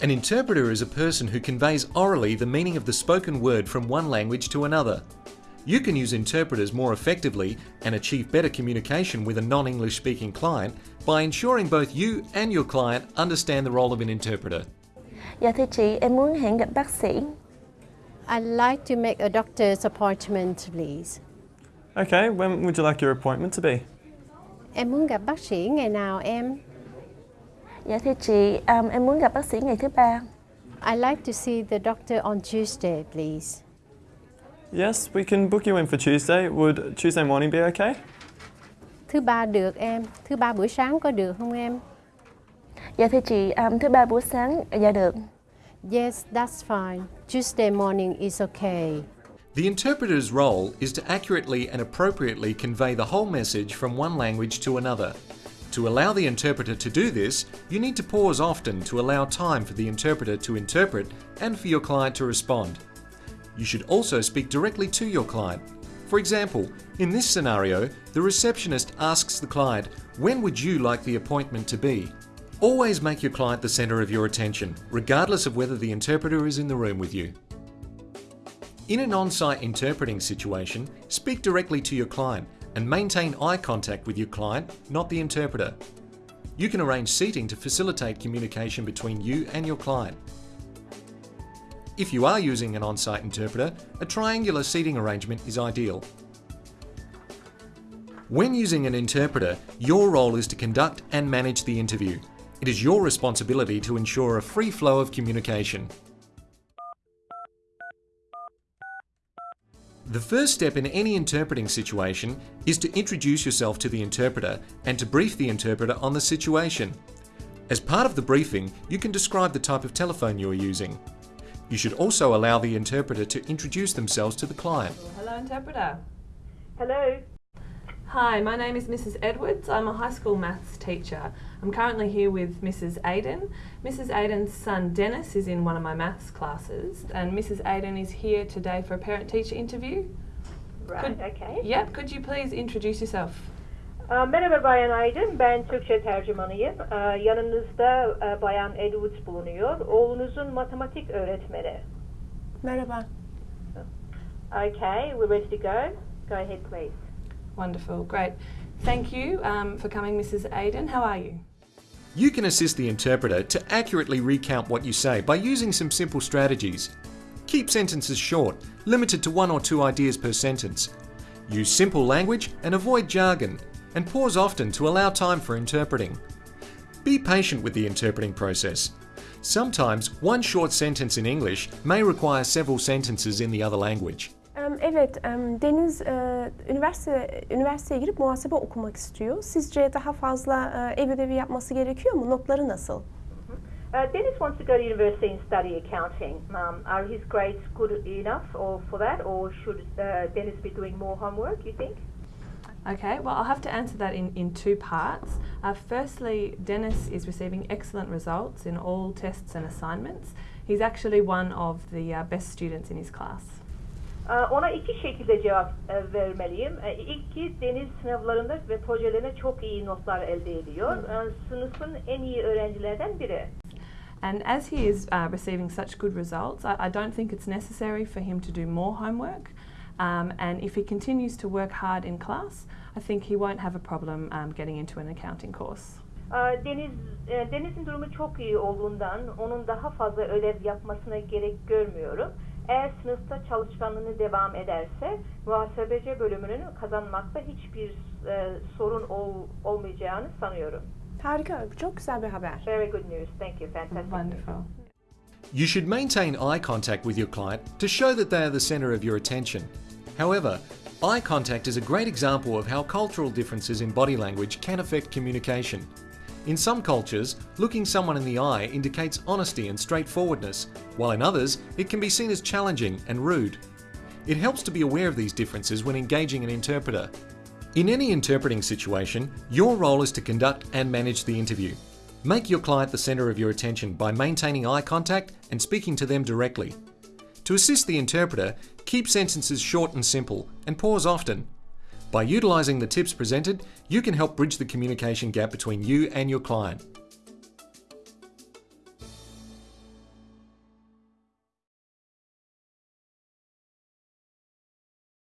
An interpreter is a person who conveys orally the meaning of the spoken word from one language to another. You can use interpreters more effectively and achieve better communication with a non-English speaking client by ensuring both you and your client understand the role of an interpreter. Dạ thưa chị, em muốn hẹn gặp bác sĩ. I'd like to make a doctor's appointment, please. Okay, when would you like your appointment to be? Em muốn gặp bác sĩ ngày nào em? Dạ thưa chị, um, em muốn gặp bác sĩ ngày thứ ba. I'd like to see the doctor on Tuesday, please. Yes, we can book you in for Tuesday. Would Tuesday morning be okay? Thứ ba được em. Thứ ba buổi sáng có được không em? Dạ thưa chị, um, thứ ba buổi sáng, dạ được. Yes, that's fine. Tuesday morning is okay. The interpreter's role is to accurately and appropriately convey the whole message from one language to another. To allow the interpreter to do this, you need to pause often to allow time for the interpreter to interpret and for your client to respond. You should also speak directly to your client. For example, in this scenario, the receptionist asks the client, when would you like the appointment to be? Always make your client the centre of your attention, regardless of whether the interpreter is in the room with you. In an on-site interpreting situation, speak directly to your client and maintain eye contact with your client, not the interpreter. You can arrange seating to facilitate communication between you and your client. If you are using an on-site interpreter, a triangular seating arrangement is ideal. When using an interpreter, your role is to conduct and manage the interview. It is your responsibility to ensure a free flow of communication. The first step in any interpreting situation is to introduce yourself to the interpreter and to brief the interpreter on the situation. As part of the briefing, you can describe the type of telephone you are using. You should also allow the interpreter to introduce themselves to the client. Hello, interpreter. Hello. Hi, my name is Mrs. Edwards. I'm a high school maths teacher. I'm currently here with Mrs. Aiden. Mrs. Aiden's son Dennis is in one of my maths classes, and Mrs. Aiden is here today for a parent teacher interview. Right, Could- okay. Yep, could you please introduce yourself? Uh, Aa, Merhaba Bayan Aydın, ben Türkçe tercümanıyım. Aa, Yanınızda e, Bayan Edwards bulunuyor. Oğlunuzun matematik öğretmeni. Merhaba. Okay, we're ready to go. Go ahead, please. Wonderful, great. Thank you um, for coming, Mrs. Aiden. How are you? You can assist the interpreter to accurately recount what you say by using some simple strategies. Keep sentences short, limited to one or two ideas per sentence. Use simple language and avoid jargon, and pause often to allow time for interpreting. Be patient with the interpreting process. Sometimes one short sentence in English may require several sentences in the other language. Evet, Deniz e, üniversite üniversiteye girip muhasebe okumak istiyor. Sizce daha fazla e, ev ödevi yapması gerekiyor mu? Notları nasıl? Uh, Dennis wants to go to university and study accounting. Um, are his grades good enough or for that, or should uh, Dennis be doing more homework, you think? Okay, well, I'll have to answer that in, in two parts. Uh, firstly, Dennis is receiving excellent results in all tests and assignments. He's actually one of the uh, best students in his class. Aa, Ona iki şekilde cevap e, vermeliyim. E, İlk ki Deniz sınavlarında ve projelerine çok iyi notlar elde ediyor. E, Sınıfın en iyi öğrencilerden biri. And as he is uh, receiving such good results, I, I don't think it's necessary for him to do more homework. Um, and if he continues to work hard in class, I think he won't have a problem um, getting into an accounting course. Aa, Deniz e, Deniz'in durumu çok iyi olduğundan onun daha fazla ödev yapmasına gerek görmüyorum. Eğer sınıfta çalışkanlığını devam ederse muhasebeci bölümünü kazanmakta hiçbir e, sorun ol- olmayacağını sanıyorum. Harika, çok güzel bir haber. Very good news. Thank you. Fantastic. Wonderful. You should maintain eye contact with your client to show that they are the centre of your attention. However, eye contact is a great example of how cultural differences in body language can affect communication. In some cultures, looking someone in the eye indicates honesty and straightforwardness, while in others, it can be seen as challenging and rude. It helps to be aware of these differences when engaging an interpreter. In any interpreting situation, your role is to conduct and manage the interview. Make your client the centre of your attention by maintaining eye contact and speaking to them directly. To assist the interpreter, keep sentences short and simple and pause often. By utilising the tips presented, you can help bridge the communication gap between you and your client.